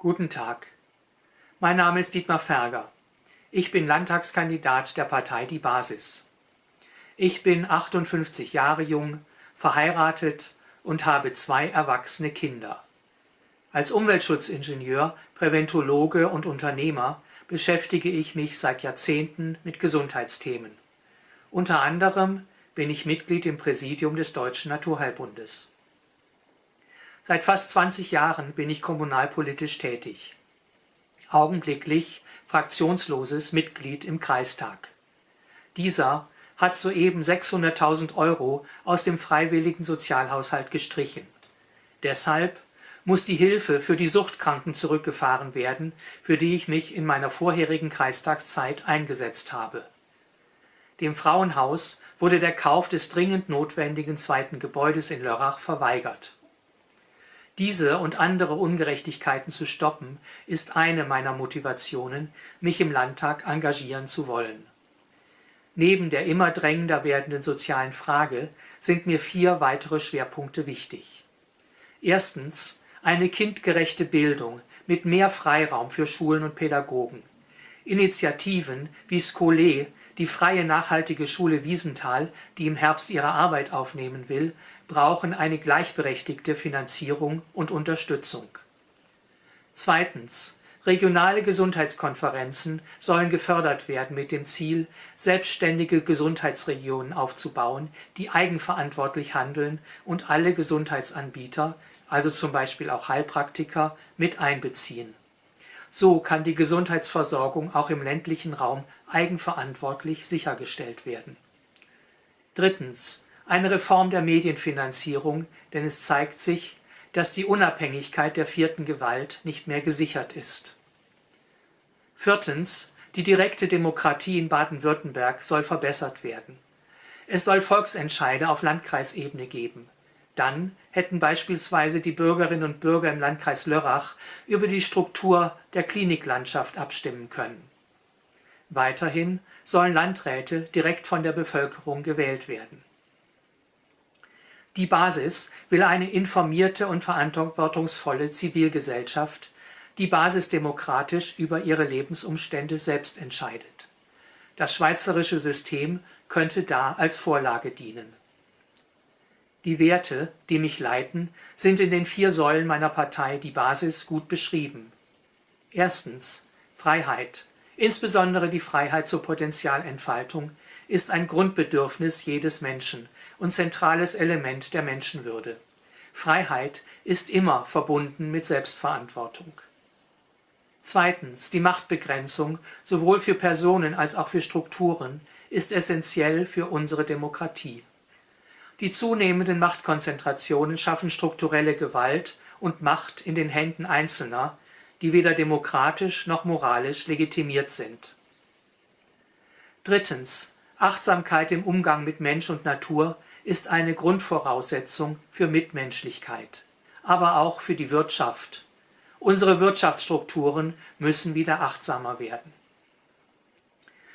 Guten Tag. Mein Name ist Dietmar Ferger. Ich bin Landtagskandidat der Partei Die Basis. Ich bin 58 Jahre jung, verheiratet und habe zwei erwachsene Kinder. Als Umweltschutzingenieur, Präventologe und Unternehmer beschäftige ich mich seit Jahrzehnten mit Gesundheitsthemen. Unter anderem bin ich Mitglied im Präsidium des Deutschen Naturheilbundes. Seit fast 20 Jahren bin ich kommunalpolitisch tätig. Augenblicklich fraktionsloses Mitglied im Kreistag. Dieser hat soeben 600.000 Euro aus dem freiwilligen Sozialhaushalt gestrichen. Deshalb muss die Hilfe für die Suchtkranken zurückgefahren werden, für die ich mich in meiner vorherigen Kreistagszeit eingesetzt habe. Dem Frauenhaus wurde der Kauf des dringend notwendigen zweiten Gebäudes in Lörrach verweigert. Diese und andere Ungerechtigkeiten zu stoppen, ist eine meiner Motivationen, mich im Landtag engagieren zu wollen. Neben der immer drängender werdenden sozialen Frage sind mir vier weitere Schwerpunkte wichtig. Erstens eine kindgerechte Bildung mit mehr Freiraum für Schulen und Pädagogen. Initiativen wie Scole, die freie nachhaltige Schule Wiesenthal, die im Herbst ihre Arbeit aufnehmen will, brauchen eine gleichberechtigte Finanzierung und Unterstützung. Zweitens. Regionale Gesundheitskonferenzen sollen gefördert werden mit dem Ziel, selbstständige Gesundheitsregionen aufzubauen, die eigenverantwortlich handeln und alle Gesundheitsanbieter also zum Beispiel auch Heilpraktiker, mit einbeziehen. So kann die Gesundheitsversorgung auch im ländlichen Raum eigenverantwortlich sichergestellt werden. Drittens. Eine Reform der Medienfinanzierung, denn es zeigt sich, dass die Unabhängigkeit der vierten Gewalt nicht mehr gesichert ist. Viertens. Die direkte Demokratie in Baden-Württemberg soll verbessert werden. Es soll Volksentscheide auf Landkreisebene geben. Dann hätten beispielsweise die Bürgerinnen und Bürger im Landkreis Lörrach über die Struktur der Kliniklandschaft abstimmen können. Weiterhin sollen Landräte direkt von der Bevölkerung gewählt werden. Die Basis will eine informierte und verantwortungsvolle Zivilgesellschaft, die basisdemokratisch über ihre Lebensumstände selbst entscheidet. Das schweizerische System könnte da als Vorlage dienen. Die Werte, die mich leiten, sind in den vier Säulen meiner Partei die Basis gut beschrieben. Erstens Freiheit, insbesondere die Freiheit zur Potenzialentfaltung, ist ein Grundbedürfnis jedes Menschen und zentrales Element der Menschenwürde. Freiheit ist immer verbunden mit Selbstverantwortung. Zweitens, die Machtbegrenzung, sowohl für Personen als auch für Strukturen, ist essentiell für unsere Demokratie. Die zunehmenden Machtkonzentrationen schaffen strukturelle Gewalt und Macht in den Händen Einzelner, die weder demokratisch noch moralisch legitimiert sind. Drittens. Achtsamkeit im Umgang mit Mensch und Natur ist eine Grundvoraussetzung für Mitmenschlichkeit, aber auch für die Wirtschaft. Unsere Wirtschaftsstrukturen müssen wieder achtsamer werden.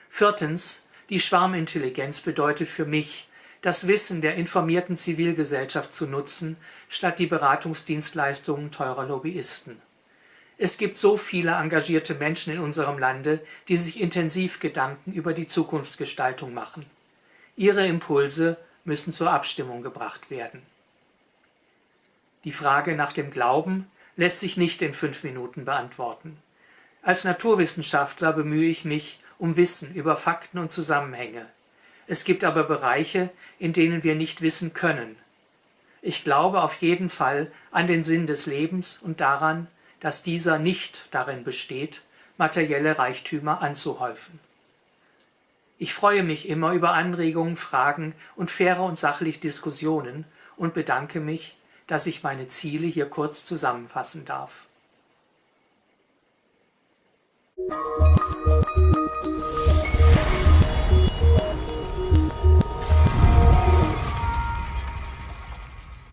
Viertens. Die Schwarmintelligenz bedeutet für mich, das Wissen der informierten Zivilgesellschaft zu nutzen, statt die Beratungsdienstleistungen teurer Lobbyisten. Es gibt so viele engagierte Menschen in unserem Lande, die sich intensiv Gedanken über die Zukunftsgestaltung machen. Ihre Impulse müssen zur Abstimmung gebracht werden. Die Frage nach dem Glauben lässt sich nicht in fünf Minuten beantworten. Als Naturwissenschaftler bemühe ich mich um Wissen über Fakten und Zusammenhänge. Es gibt aber Bereiche, in denen wir nicht wissen können. Ich glaube auf jeden Fall an den Sinn des Lebens und daran, dass dieser nicht darin besteht, materielle Reichtümer anzuhäufen. Ich freue mich immer über Anregungen, Fragen und faire und sachliche Diskussionen und bedanke mich, dass ich meine Ziele hier kurz zusammenfassen darf.